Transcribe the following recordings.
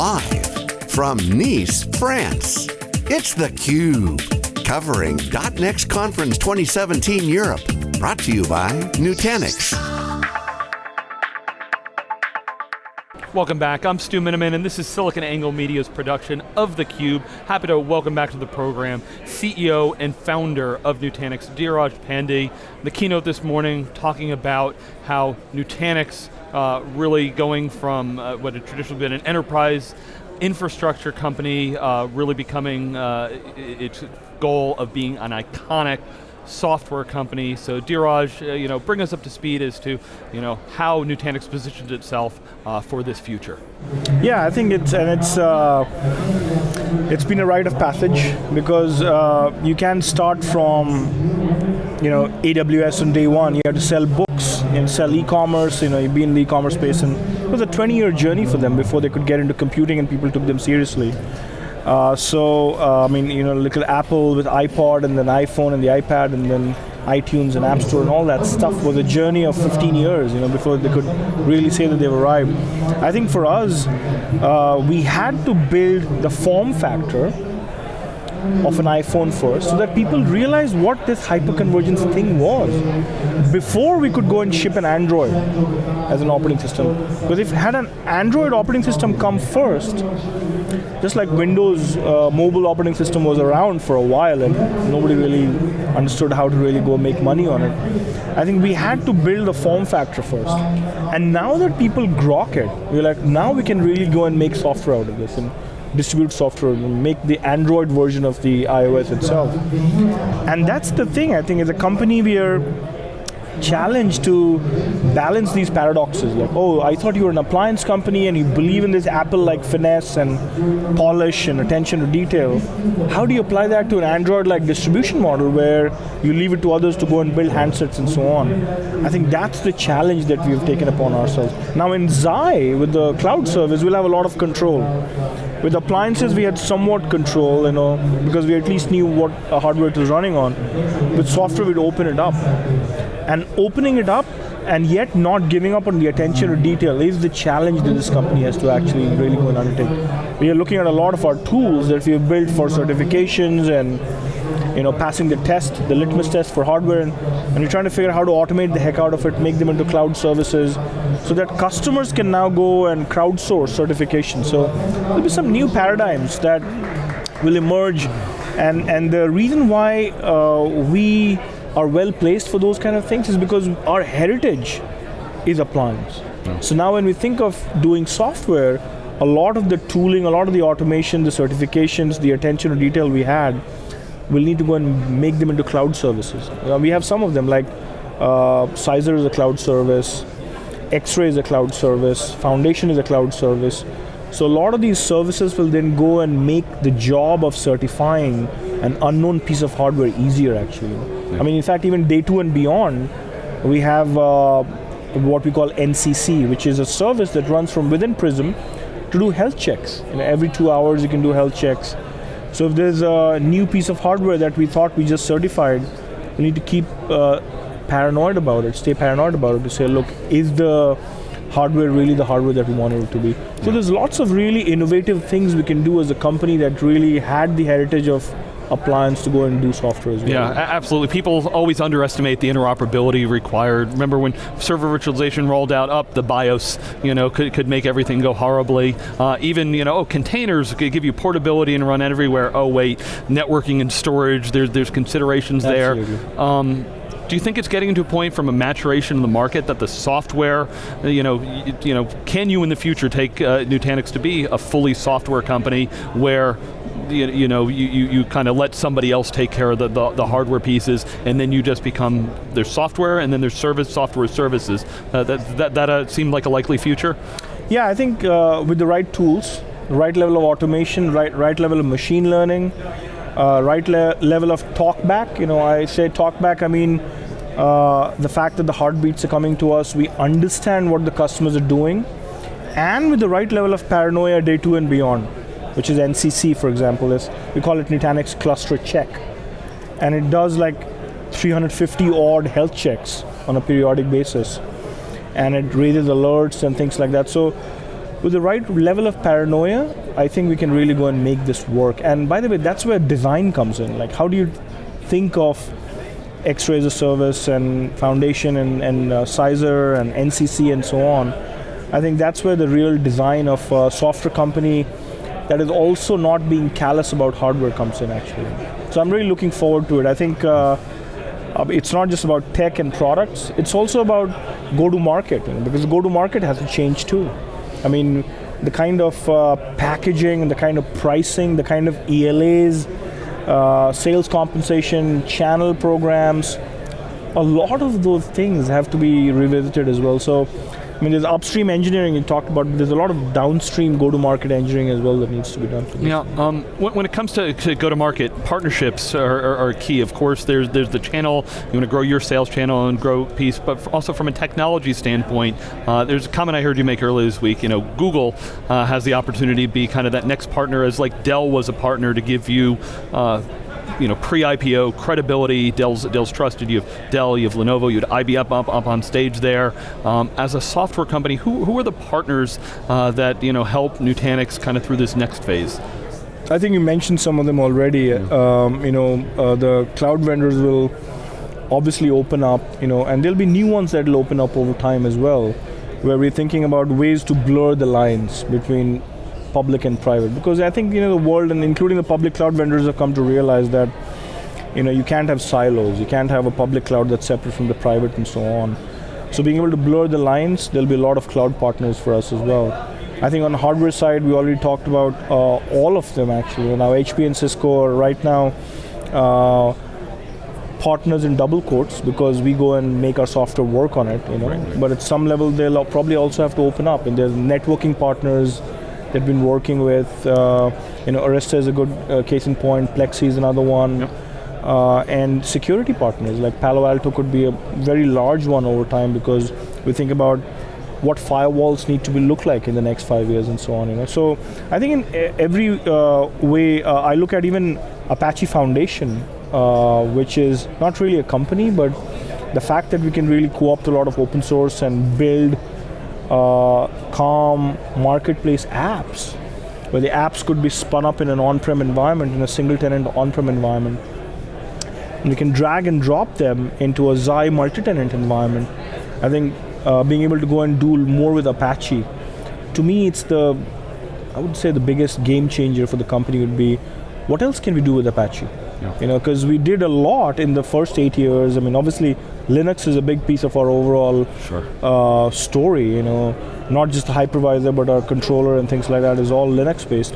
Live from Nice, France, it's theCUBE. Covering .next Conference 2017 Europe. Brought to you by Nutanix. Welcome back, I'm Stu Miniman and this is SiliconANGLE Media's production of theCUBE. Happy to welcome back to the program CEO and founder of Nutanix, Dheeraj Pandey. The keynote this morning talking about how Nutanix uh, really going from uh, what had traditionally been an enterprise infrastructure company, uh, really becoming uh, its goal of being an iconic software company. So Dheeraj, uh, you know, bring us up to speed as to you know, how Nutanix positioned itself uh, for this future. Yeah, I think it's, and it's, it's been a rite of passage because you can start from you know, AWS on day one, you had to sell books and sell e-commerce, you know, you've been in the e-commerce space and it was a 20 year journey for them before they could get into computing and people took them seriously. Uh, so, uh, I mean, you know, little Apple with iPod and then iPhone and the iPad and then iTunes and App Store and all that stuff was a journey of 15 years, you know, before they could really say that they've arrived. I think for us, uh, we had to build the form factor of an iPhone first so that people realize what this hyperconvergence thing was before we could go and ship an Android as an operating system. Because if had an Android operating system come first, just like Windows uh, mobile operating system was around for a while and nobody really understood how to really go make money on it. I think we had to build the form factor first. And now that people grok it, we're like, now we can really go and make software out of this. And distribute software, make the Android version of the iOS itself. And that's the thing, I think as a company we are challenge to balance these paradoxes. Like, oh, I thought you were an appliance company and you believe in this Apple-like finesse and polish and attention to detail. How do you apply that to an Android-like distribution model where you leave it to others to go and build handsets and so on? I think that's the challenge that we've taken upon ourselves. Now in Xi, with the cloud service, we'll have a lot of control. With appliances, we had somewhat control, you know, because we at least knew what hardware it was running on. With software, we'd open it up. And opening it up and yet not giving up on the attention to detail is the challenge that this company has to actually really go and undertake. We are looking at a lot of our tools that we have built for certifications and you know, passing the test, the litmus test for hardware, and, and we're trying to figure out how to automate the heck out of it, make them into cloud services, so that customers can now go and crowdsource certification. So there'll be some new paradigms that will emerge, and, and the reason why uh, we are well placed for those kind of things is because our heritage is appliance. So now when we think of doing software, a lot of the tooling, a lot of the automation, the certifications, the attention to detail we had, we'll need to go and make them into cloud services. Uh, we have some of them like uh, Sizer is a cloud service, X-Ray is a cloud service, Foundation is a cloud service. So a lot of these services will then go and make the job of certifying an unknown piece of hardware easier actually. Yeah. I mean, in fact, even day two and beyond, we have uh, what we call NCC, which is a service that runs from within Prism to do health checks. You know, every two hours you can do health checks. So if there's a new piece of hardware that we thought we just certified, we need to keep uh, paranoid about it, stay paranoid about it to say, look, is the hardware really the hardware that we wanted it to be? So there's lots of really innovative things we can do as a company that really had the heritage of appliance to go and do software as well. Yeah, absolutely. People always underestimate the interoperability required. Remember when server virtualization rolled out up, the BIOS you know, could, could make everything go horribly. Uh, even, you know, oh, containers could give you portability and run everywhere. Oh wait, networking and storage, there's, there's considerations absolutely. there. Um, do you think it's getting to a point from a maturation in the market that the software, you know, you, you know, can you in the future take uh, Nutanix to be a fully software company where you, you know, you, you, you kind of let somebody else take care of the, the, the, hardware pieces, and then you just become, there's software, and then there's service, software services. Uh, that that, that uh, seemed like a likely future? Yeah, I think uh, with the right tools, right level of automation, right, right level of machine learning, uh, right le level of talkback, you know, I say talkback, I mean, uh, the fact that the heartbeats are coming to us, we understand what the customers are doing, and with the right level of paranoia day two and beyond which is NCC, for example, is we call it Nutanix Cluster Check. And it does like 350 odd health checks on a periodic basis. And it raises alerts and things like that. So with the right level of paranoia, I think we can really go and make this work. And by the way, that's where design comes in. Like, how do you think of X-ray as a service and Foundation and, and uh, Sizer and NCC and so on? I think that's where the real design of a software company that is also not being callous about hardware comes in actually. So I'm really looking forward to it. I think uh, uh, it's not just about tech and products, it's also about go-to-market, you know, because go-to-market has to change too. I mean, the kind of uh, packaging the kind of pricing, the kind of ELAs, uh, sales compensation, channel programs, a lot of those things have to be revisited as well. So I mean, there's upstream engineering you talked about, but there's a lot of downstream go-to-market engineering as well that needs to be done. Yeah, um, when, when, it comes to, to go-to-market, partnerships are, are, are, key. Of course, there's there's the channel, you want to grow your sales channel and grow piece, but also from a technology standpoint, uh, there's a comment I heard you make earlier this week, you know, Google uh, has the opportunity to be kind of that next partner as like Dell was a partner to give you uh, you know, pre-IPO credibility, Dell's, Dell's trusted, you have Dell, you have Lenovo, you had IBM up, up on stage there. Um, as a software company, who, who are the partners uh, that you know, help Nutanix kind of through this next phase? I think you mentioned some of them already. Yeah. Um, you know, uh, the cloud vendors will obviously open up, you know, and there'll be new ones that will open up over time as well, where we're thinking about ways to blur the lines between public and private. Because I think you know the world and including the public cloud vendors have come to realize that you know you can't have silos. You can't have a public cloud that's separate from the private and so on. So being able to blur the lines there'll be a lot of cloud partners for us as well. I think on the hardware side we already talked about uh, all of them actually. Now HP and Cisco are right now uh, partners in double quotes because we go and make our software work on it you know. Right, right. but at some level they'll probably also have to open up. And there's networking partners they've been working with. Uh, you know, Arista is a good uh, case in point. Plexxi is another one. Yep. Uh, and security partners like Palo Alto could be a very large one over time because we think about what firewalls need to be look like in the next five years and so on. You know, so I think in every uh, way, uh, I look at even Apache Foundation, uh, which is not really a company, but the fact that we can really co-opt a lot of open source and build uh, calm marketplace apps, where the apps could be spun up in an on-prem environment, in a single tenant on-prem environment. And we can drag and drop them into a Xi multi-tenant environment. I think uh, being able to go and do more with Apache, to me it's the, I would say the biggest game changer for the company would be, what else can we do with Apache? Yeah. You know, because we did a lot in the first eight years. I mean, obviously, Linux is a big piece of our overall sure. uh, story. You know, not just the hypervisor, but our controller and things like that is all Linux based,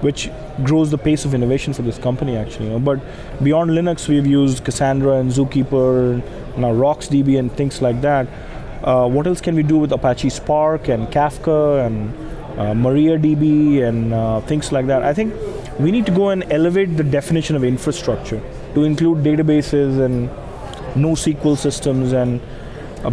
which grows the pace of innovation for this company. Actually, you know. but beyond Linux, we've used Cassandra and Zookeeper, and now RocksDB and things like that. Uh, what else can we do with Apache Spark and Kafka and uh, MariaDB and uh, things like that? I think we need to go and elevate the definition of infrastructure to include databases and NoSQL systems and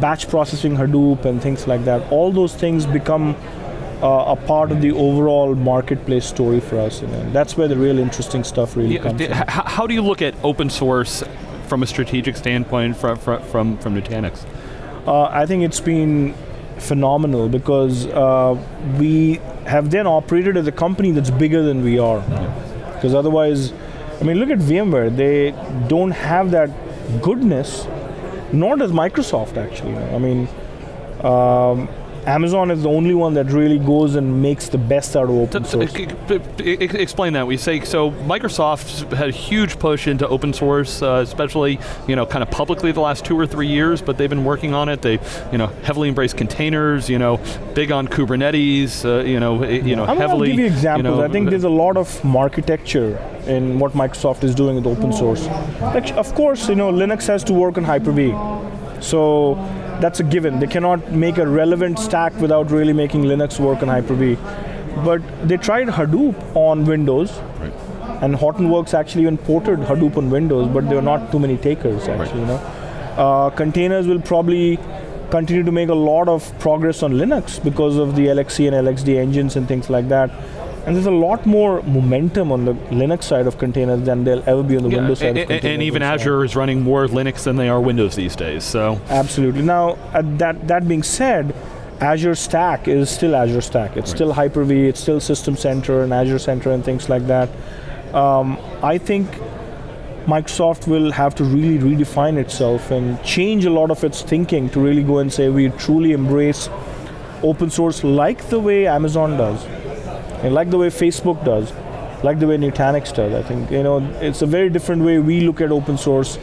batch processing Hadoop and things like that. All those things become uh, a part of the overall marketplace story for us. You know? That's where the real interesting stuff really yeah, comes. D- how do you look at open source from a strategic standpoint from from from Nutanix? Uh, I think it's been phenomenal because uh, we have then operated as a company that's bigger than we are. Because yeah. otherwise, I mean, look at VMware. They don't have that goodness, nor does Microsoft actually. I mean, um, Amazon is the only one that really goes and makes the best out of open source. Explain that. We say so. Microsoft had a huge push into open source, uh, especially you know kind of publicly the last two or three years. But they've been working on it. They you know heavily embrace containers. You know, big on Kubernetes. Uh, you know, you know I mean, heavily. I'll give you examples. You know, I think there's a lot of architecture in what Microsoft is doing with open source. Like, of course, you know Linux has to work on Hyper-V. So that's a given. They cannot make a relevant stack without really making Linux work on Hyper-V. But they tried Hadoop on Windows, right. and Hortonworks actually even ported Hadoop on Windows, but there were not too many takers actually. Right. You know, uh, containers will probably continue to make a lot of progress on Linux because of the LXC and LXD engines and things like that. And there's a lot more momentum on the Linux side of containers than there'll ever be on the yeah, Windows side and, of containers. And even Azure is running more Linux than they are Windows these days. So absolutely. Now, that that being said, Azure Stack is still Azure Stack. It's right. still Hyper-V, it's still System Center and Azure Center and things like that. Um, I think Microsoft will have to really redefine itself and change a lot of its thinking to really go and say we truly embrace open source like the way Amazon does, and like the way Facebook does, like the way Nutanix does. I think you know it's a very different way we look at open source,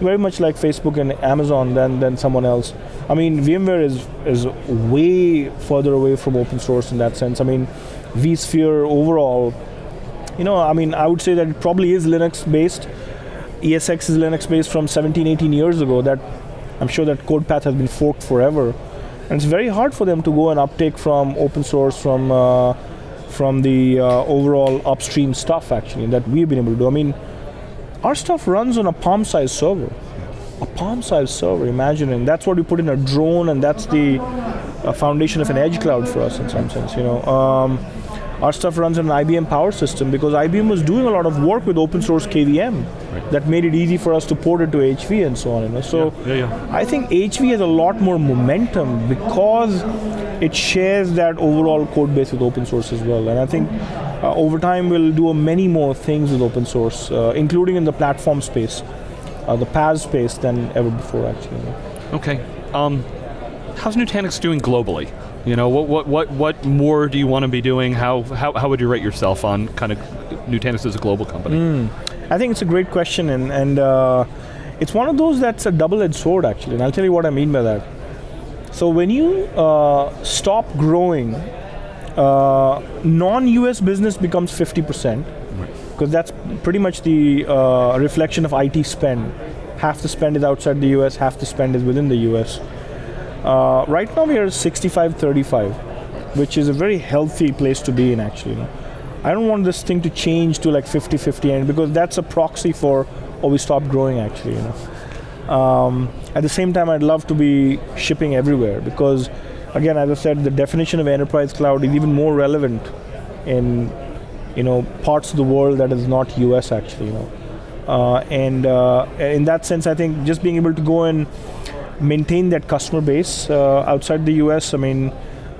very much like Facebook and Amazon than than someone else. I mean, VMware is is way further away from open source in that sense. I mean, vSphere overall, you know, I mean, I would say that it probably is Linux based ESX is Linux based from 17, 18 years ago. That I'm sure that code path has been forked forever, and it's very hard for them to go and uptake from open source from uh, from the uh, overall upstream stuff actually that we've been able to do. I mean, our stuff runs on a palm-sized server, a palm-sized server. Imagine, and that's what we put in a drone, and that's the uh, foundation of an edge cloud for us in some sense. You know. Um, our stuff runs on an IBM Power System because IBM was doing a lot of work with open source KVM right. that made it easy for us to port it to HV and so on. You know? So yeah, yeah, yeah. I think HV has a lot more momentum because it shares that overall code base with open source as well. And I think uh, over time we'll do many more things with open source, uh, including in the platform space, uh, the PaaS space than ever before actually. You know? Okay. Um, how's Nutanix doing globally? You know, what, what, what, what more do you want to be doing? How, how, how would you rate yourself on kind of Nutanix as a global company? Mm. I think it's a great question, and, and uh, it's one of those that's a double-edged sword, actually, and I'll tell you what I mean by that. So when you uh, stop growing, uh, non-US business becomes 50%, because that's pretty much the uh, reflection of IT spend. Half the spend is outside the US, half the spend is within the US. Uh, right now we are 65-35, which is a very healthy place to be in actually. I don't want this thing to change to like 50-50 and because that's a proxy for oh we stopped growing actually. You know. Um, at the same time, I'd love to be shipping everywhere because, again, as I said, the definition of enterprise cloud is even more relevant in, you know, parts of the world that is not US actually. You know, uh, and uh, in that sense, I think just being able to go and maintain that customer base uh, outside the US. I mean,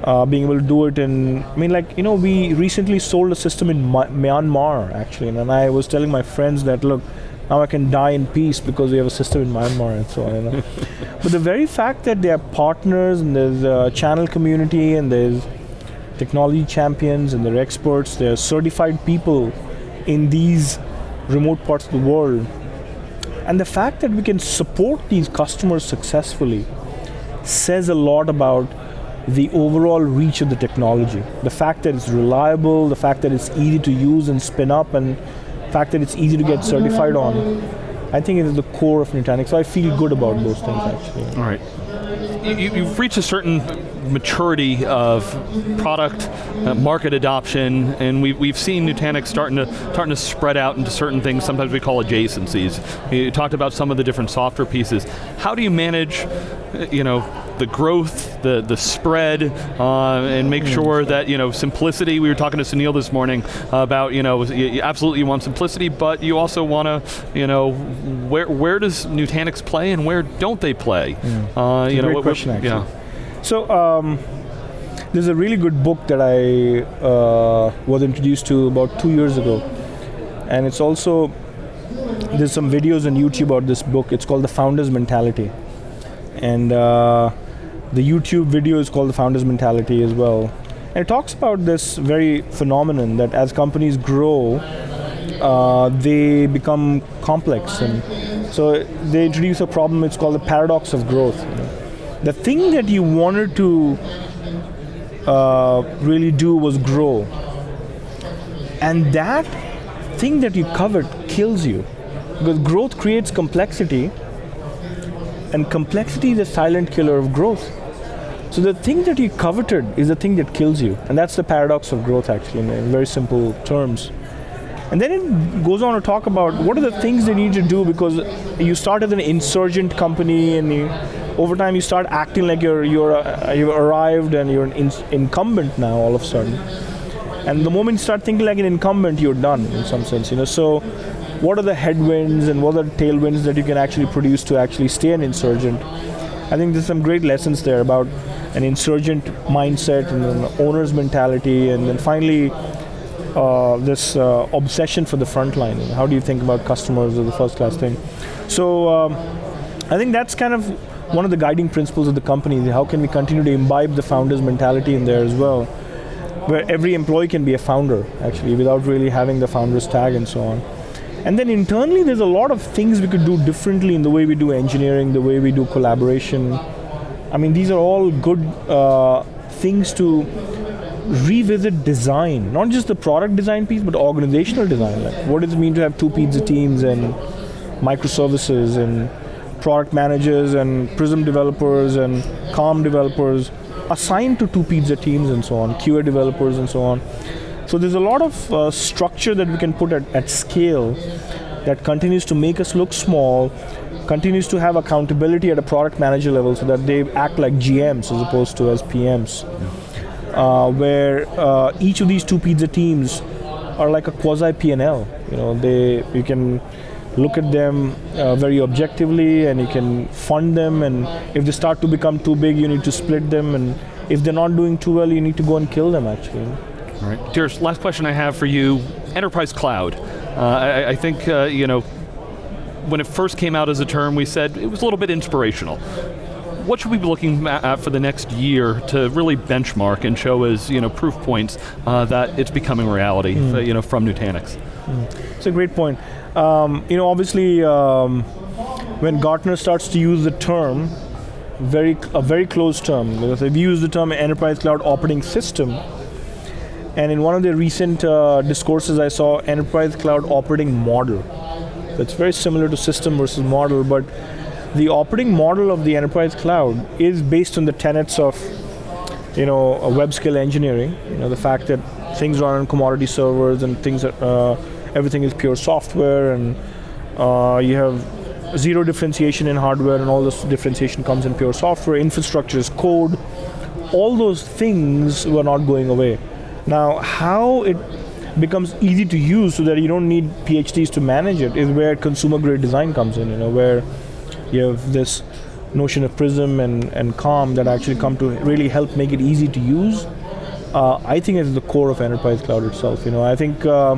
uh, being able to do it in, I mean, like, you know, we recently sold a system in Myanmar, actually, and I was telling my friends that, look, now I can die in peace because we have a system in Myanmar and so on. You know? but the very fact that they are partners and there's a channel community and there's technology champions and there are experts, there are certified people in these remote parts of the world and the fact that we can support these customers successfully says a lot about the overall reach of the technology. The fact that it's reliable, the fact that it's easy to use and spin up, and the fact that it's easy to get certified on, I think it is the core of Nutanix. So I feel good about those things actually. All right you, have reached a certain maturity of product, uh, market adoption, and we've, we've seen Nutanix starting to, starting to spread out into certain things, sometimes we call adjacencies. You talked about some of the different software pieces. How do you manage, uh, you know, the growth, the the spread, uh, and make mm. sure that you know simplicity. We were talking to Sunil this morning about you know you absolutely you want simplicity, but you also want to you know where where does Nutanix play and where don't they play? Mm. Uh, you know, great what, question actually. Yeah. So. Um, there's a really good book that I uh, was introduced to about two years ago, and it's also there's some videos on YouTube about this book. It's called The Founder's Mentality, and uh, the YouTube video is called The Founder's Mentality as well. And it talks about this very phenomenon that as companies grow, uh, they become complex. And so they introduce a problem, it's called the paradox of growth. The thing that you wanted to uh, really do was grow. And that thing that you covered kills you. Because growth creates complexity, and complexity is a silent killer of growth. So the thing that you coveted is the thing that kills you. And that's the paradox of growth actually in, very simple terms. And then it goes on to talk about what are the things they need to do because you start as an insurgent company and you, over time you start acting like you're, you're uh, you've arrived and you're an in, incumbent now all of a sudden. And the moment you start thinking like an incumbent, you're done in some sense. You know, so what are the headwinds and what are the tailwinds that you can actually produce to actually stay an insurgent? I think there's some great lessons there about an insurgent mindset and an owner's mentality, and then finally uh, this uh, obsession for the front line. How do you think about customers as the first class thing? So um, I think that's kind of one of the guiding principles of the company. Is how can we continue to imbibe the founder's mentality in there as well? Where every employee can be a founder, actually, without really having the founder's tag and so on. And then internally, there's a lot of things we could do differently in the way we do engineering, the way we do collaboration. I mean, these are all good uh, things to revisit design, not just the product design piece, but organizational design. Like, what does it mean to have two pizza teams and microservices and product managers and Prism developers and Calm developers assigned to two pizza teams and so on, QA developers and so on. So there's a lot of uh, structure that we can put at, at scale that continues to make us look small, continues to have accountability at a product manager level so that they act like GMs as opposed to as PMs. Uh, where uh, each of these two pizza teams are like a quasi P&L. You know, they you can look at them uh, very objectively and you can fund them and if they start to become too big you need to split them and if they're not doing too well you need to go and kill them actually. All right. Dheeraj, last question I have for you, enterprise cloud. Uh, I, I, think, uh, you know, when it first came out as a term, we said it was a little bit inspirational. What should we be looking at for the next year to really benchmark and show as you know proof points uh, that it's becoming reality, mm. you know, from Nutanix? Mm. It's a great point. Um, you know, obviously, um, when Gartner starts to use the term, very a very close term, because they've used the term enterprise cloud operating system, and in one of the recent uh, discourses I saw enterprise cloud operating model. It's very similar to system versus model, but the operating model of the enterprise cloud is based on the tenets of you know, web scale engineering, you know, the fact that things run on commodity servers and things, uh, everything is pure software and uh, you have zero differentiation in hardware and all this differentiation comes in pure software, infrastructure is code, all those things were not going away. Now, how it becomes easy to use so that you don't need PhDs to manage it is where consumer grade design comes in, you know, where you have this notion of Prism and, and Calm that actually come to really help make it easy to use. Uh, I think it's the core of enterprise cloud itself. You know, I think uh,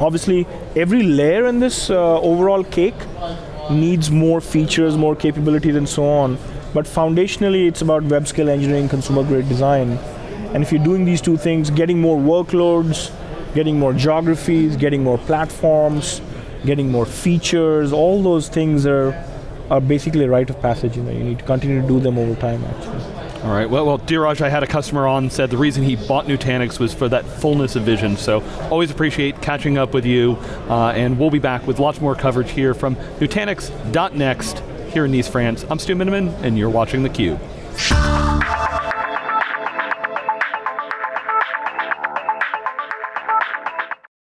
obviously every layer in this uh, overall cake needs more features, more capabilities, and so on. But foundationally, it's about web scale engineering, consumer grade design, and if you're doing these two things, getting more workloads, getting more geographies, getting more platforms, getting more features, all those things are are basically a rite of passage. You know, you need to continue to do them over time. Actually. All right. Well, well, Dheeraj, I had a customer on said the reason he bought Nutanix was for that fullness of vision. So always appreciate catching up with you, uh, and we'll be back with lots more coverage here from Nutanix.next here in Nice, France. I'm Stu Miniman, and you're watching theCUBE.